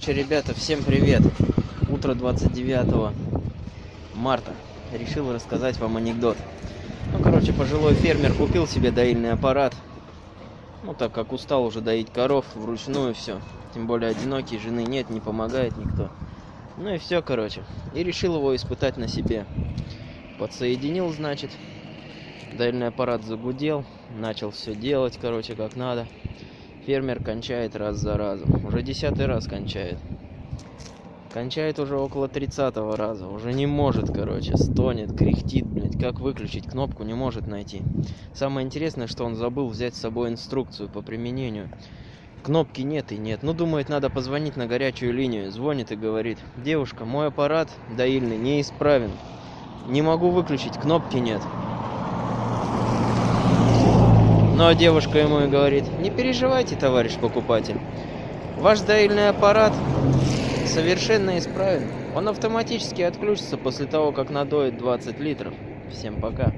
Короче, ребята, всем привет. Утро 29 марта. Решил рассказать вам анекдот. Ну, короче, пожилой фермер купил себе доильный аппарат. Ну, так как устал уже доить коров вручную все. Тем более одинокий, жены нет, не помогает никто. Ну и все, короче. И решил его испытать на себе. Подсоединил, значит. Доильный аппарат загудел. Начал все делать, короче, как надо. Фермер кончает раз за разом. Уже десятый раз кончает. Кончает уже около тридцатого раза. Уже не может, короче. Стонет, кряхтит, блядь. Как выключить кнопку, не может найти. Самое интересное, что он забыл взять с собой инструкцию по применению. Кнопки нет и нет. Ну, думает, надо позвонить на горячую линию. Звонит и говорит. Девушка, мой аппарат доильный неисправен. Не могу выключить, кнопки нет. Ну а девушка ему и говорит, не переживайте, товарищ покупатель. Ваш доильный аппарат совершенно исправен. Он автоматически отключится после того, как надоит 20 литров. Всем пока.